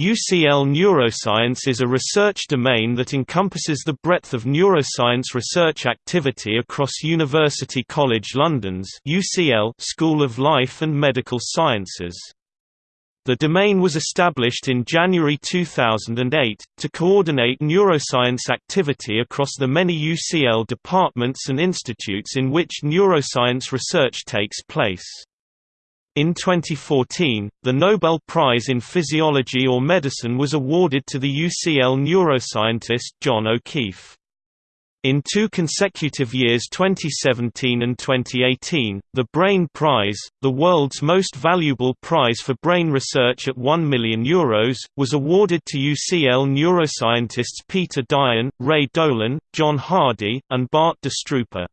UCL neuroscience is a research domain that encompasses the breadth of neuroscience research activity across University College London's UCL School of Life and Medical Sciences. The domain was established in January 2008, to coordinate neuroscience activity across the many UCL departments and institutes in which neuroscience research takes place. In 2014, the Nobel Prize in Physiology or Medicine was awarded to the UCL neuroscientist John O'Keefe. In two consecutive years 2017 and 2018, the Brain Prize, the world's most valuable prize for brain research at €1 million, Euros, was awarded to UCL neuroscientists Peter Dayan, Ray Dolan, John Hardy, and Bart De Strooper.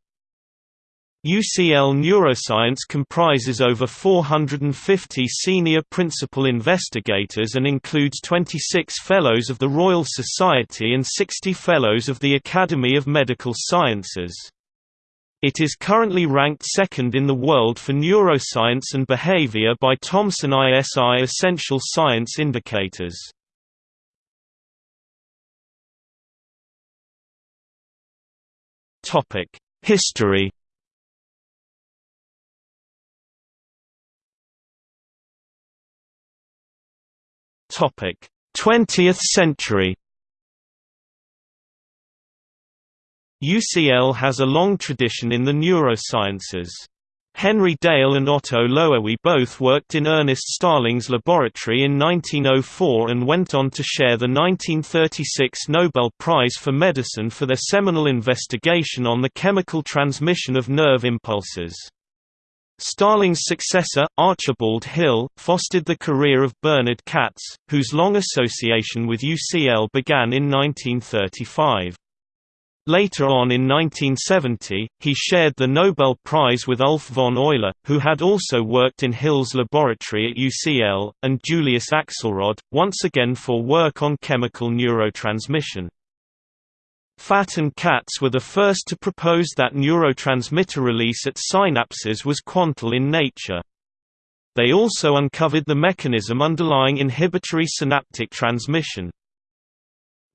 UCL Neuroscience comprises over 450 senior principal investigators and includes 26 Fellows of the Royal Society and 60 Fellows of the Academy of Medical Sciences. It is currently ranked second in the world for neuroscience and behavior by Thomson ISI Essential Science Indicators. History Topic: 20th century. UCL has a long tradition in the neurosciences. Henry Dale and Otto Loewi both worked in Ernest Starling's laboratory in 1904 and went on to share the 1936 Nobel Prize for Medicine for their seminal investigation on the chemical transmission of nerve impulses. Starling's successor, Archibald Hill, fostered the career of Bernard Katz, whose long association with UCL began in 1935. Later on in 1970, he shared the Nobel Prize with Ulf von Euler, who had also worked in Hill's laboratory at UCL, and Julius Axelrod, once again for work on chemical neurotransmission. Fatt and Katz were the first to propose that neurotransmitter release at synapses was quantal in nature. They also uncovered the mechanism underlying inhibitory synaptic transmission.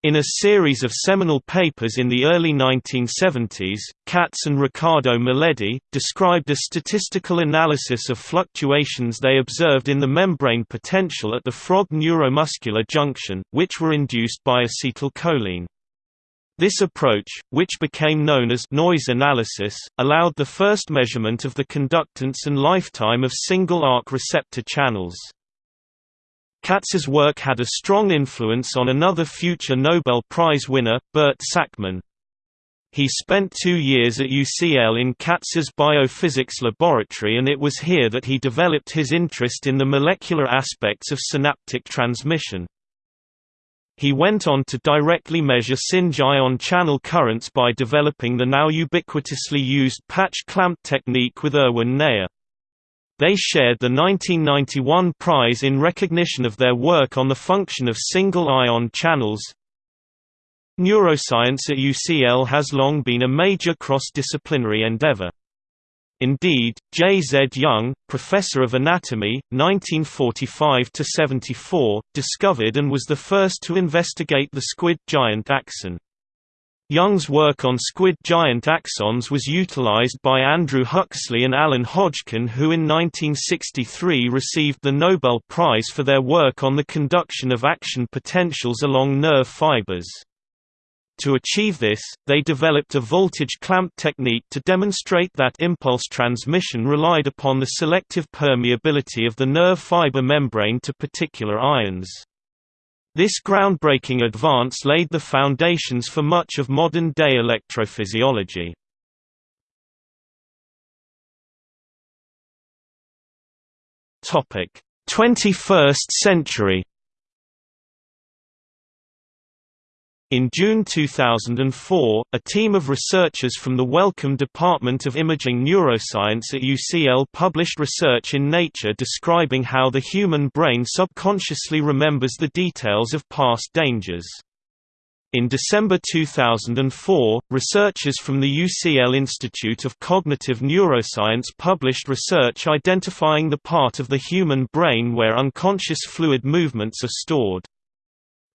In a series of seminal papers in the early 1970s, Katz and Ricardo Miledi, described a statistical analysis of fluctuations they observed in the membrane potential at the frog neuromuscular junction, which were induced by acetylcholine. This approach, which became known as noise analysis, allowed the first measurement of the conductance and lifetime of single-arc receptor channels. Katz's work had a strong influence on another future Nobel Prize winner, Bert Sakmann. He spent two years at UCL in Katz's biophysics laboratory and it was here that he developed his interest in the molecular aspects of synaptic transmission. He went on to directly measure single ion channel currents by developing the now ubiquitously used patch clamp technique with Erwin Neher. They shared the 1991 prize in recognition of their work on the function of single-ion channels. Neuroscience at UCL has long been a major cross-disciplinary endeavor. Indeed, J. Z. Young, professor of anatomy, 1945–74, discovered and was the first to investigate the squid giant axon. Young's work on squid giant axons was utilized by Andrew Huxley and Alan Hodgkin who in 1963 received the Nobel Prize for their work on the conduction of action potentials along nerve fibers. To achieve this, they developed a voltage clamp technique to demonstrate that impulse transmission relied upon the selective permeability of the nerve fiber membrane to particular ions. This groundbreaking advance laid the foundations for much of modern-day electrophysiology. Topic: 21st century In June 2004, a team of researchers from the Wellcome Department of Imaging Neuroscience at UCL published research in Nature describing how the human brain subconsciously remembers the details of past dangers. In December 2004, researchers from the UCL Institute of Cognitive Neuroscience published research identifying the part of the human brain where unconscious fluid movements are stored.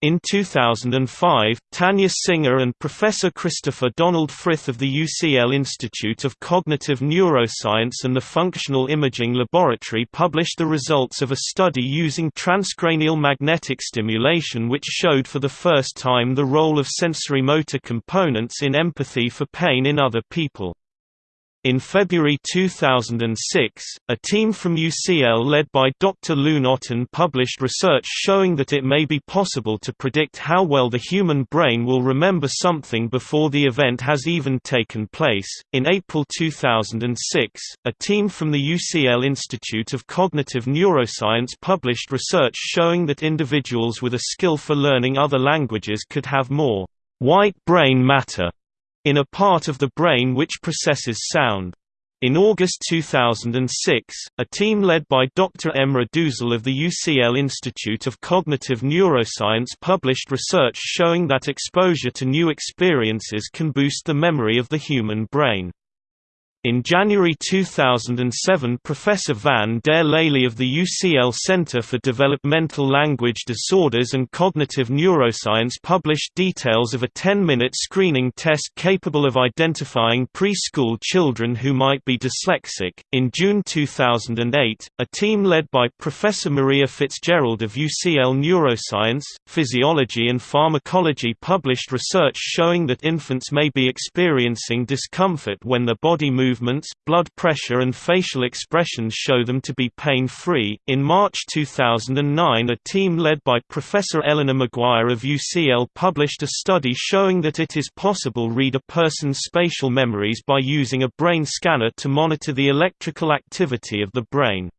In 2005, Tania Singer and Professor Christopher Donald Frith of the UCL Institute of Cognitive Neuroscience and the Functional Imaging Laboratory published the results of a study using transcranial magnetic stimulation which showed for the first time the role of sensory motor components in empathy for pain in other people. In February 2006, a team from UCL led by Dr. Leun Otten published research showing that it may be possible to predict how well the human brain will remember something before the event has even taken place. In April 2006, a team from the UCL Institute of Cognitive Neuroscience published research showing that individuals with a skill for learning other languages could have more white brain matter in a part of the brain which processes sound. In August 2006, a team led by Dr. Emrah Duzel of the UCL Institute of Cognitive Neuroscience published research showing that exposure to new experiences can boost the memory of the human brain. In January 2007 Professor Van der Lely of the UCL Center for Developmental Language Disorders and Cognitive Neuroscience published details of a 10-minute screening test capable of identifying preschool children who might be dyslexic. In June 2008, a team led by Professor Maria Fitzgerald of UCL Neuroscience, Physiology and Pharmacology published research showing that infants may be experiencing discomfort when their body moves movements, blood pressure, and facial expressions show them to be pain free. In March 2009, a team led by Professor Eleanor Maguire of UCL published a study showing that it is possible read a person's spatial memories by using a brain scanner to monitor the electrical activity of the brain.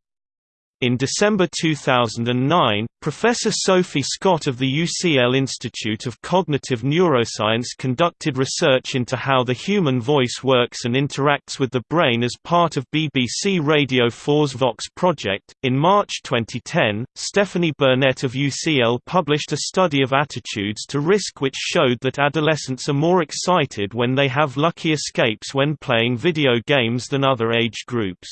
In December 2009, Professor Sophie Scott of the UCL Institute of Cognitive Neuroscience conducted research into how the human voice works and interacts with the brain as part of BBC Radio 4's Vox project. In March 2010, Stephanie Burnett of UCL published a study of attitudes to risk which showed that adolescents are more excited when they have lucky escapes when playing video games than other age groups.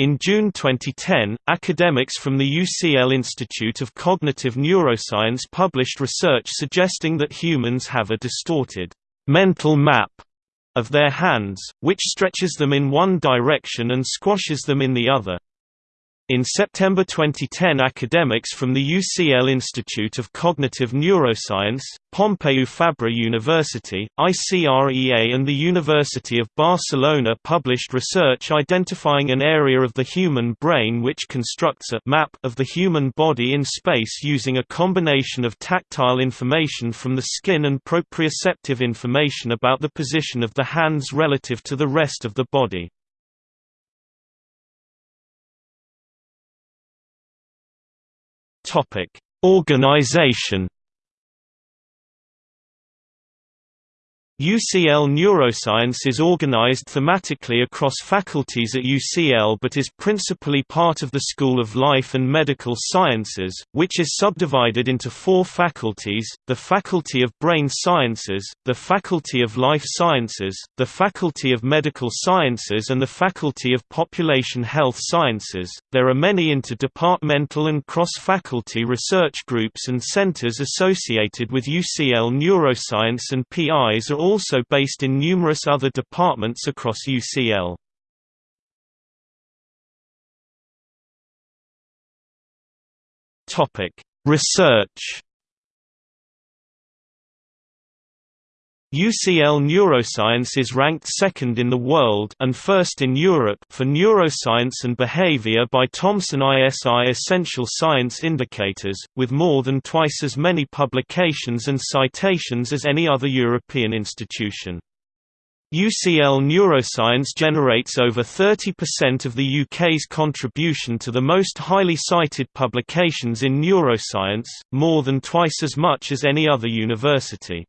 In June 2010, academics from the UCL Institute of Cognitive Neuroscience published research suggesting that humans have a distorted mental map of their hands, which stretches them in one direction and squashes them in the other. In September 2010 academics from the UCL Institute of Cognitive Neuroscience, Pompeu Fabra University, ICREA and the University of Barcelona published research identifying an area of the human brain which constructs a map of the human body in space using a combination of tactile information from the skin and proprioceptive information about the position of the hands relative to the rest of the body. Topic: Organization UCL Neuroscience is organized thematically across faculties at UCL but is principally part of the School of Life and Medical Sciences, which is subdivided into four faculties, the Faculty of Brain Sciences, the Faculty of Life Sciences, the Faculty of Medical Sciences and the Faculty of Population Health Sciences. There are many interdepartmental and cross-faculty research groups and centers associated with UCL Neuroscience and PIs are all also based in numerous other departments across UCL. Research UCL Neuroscience is ranked second in the world and first in Europe for neuroscience and behavior by Thomson ISI Essential Science Indicators, with more than twice as many publications and citations as any other European institution. UCL Neuroscience generates over 30% of the UK's contribution to the most highly cited publications in neuroscience, more than twice as much as any other university.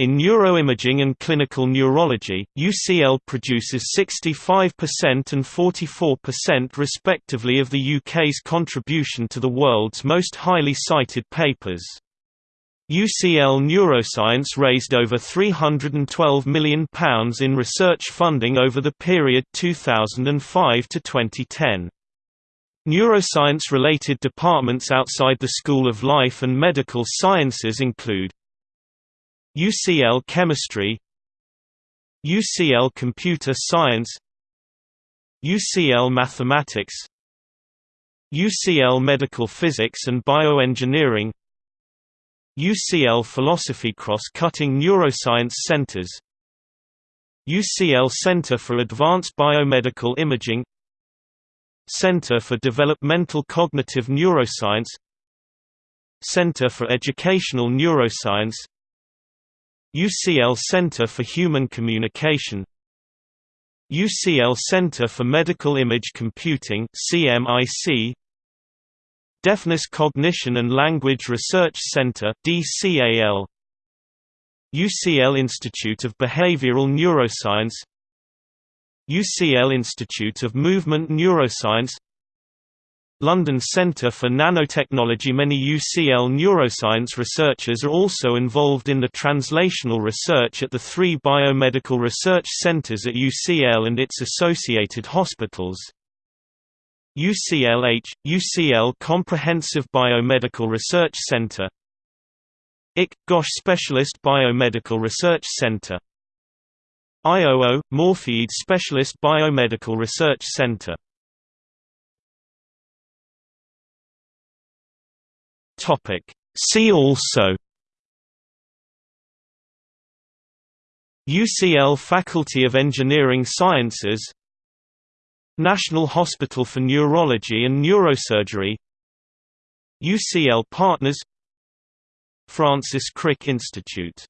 In neuroimaging and clinical neurology, UCL produces 65% and 44% respectively of the UK's contribution to the world's most highly cited papers. UCL Neuroscience raised over £312 million in research funding over the period 2005 to 2010. Neuroscience-related departments outside the School of Life and Medical Sciences include UCL Chemistry UCL Computer Science UCL Mathematics UCL Medical Physics and Bioengineering UCL Philosophy Cross-Cutting Neuroscience Centers UCL Center for Advanced Biomedical Imaging Center for Developmental Cognitive Neuroscience Center for Educational Neuroscience UCL Center for Human Communication UCL Center for Medical Image Computing CMIC Deafness Cognition and Language Research Center DCAL UCL Institute of Behavioral Neuroscience UCL Institute of Movement Neuroscience London Centre for Nanotechnology. Many UCL neuroscience researchers are also involved in the translational research at the three biomedical research centres at UCL and its associated hospitals. UCLH – UCL Comprehensive Biomedical Research Centre IC – GOSH Specialist Biomedical Research Centre IOO – Moorfields Specialist Biomedical Research Centre Topic. See also UCL Faculty of Engineering Sciences National Hospital for Neurology and Neurosurgery UCL Partners Francis Crick Institute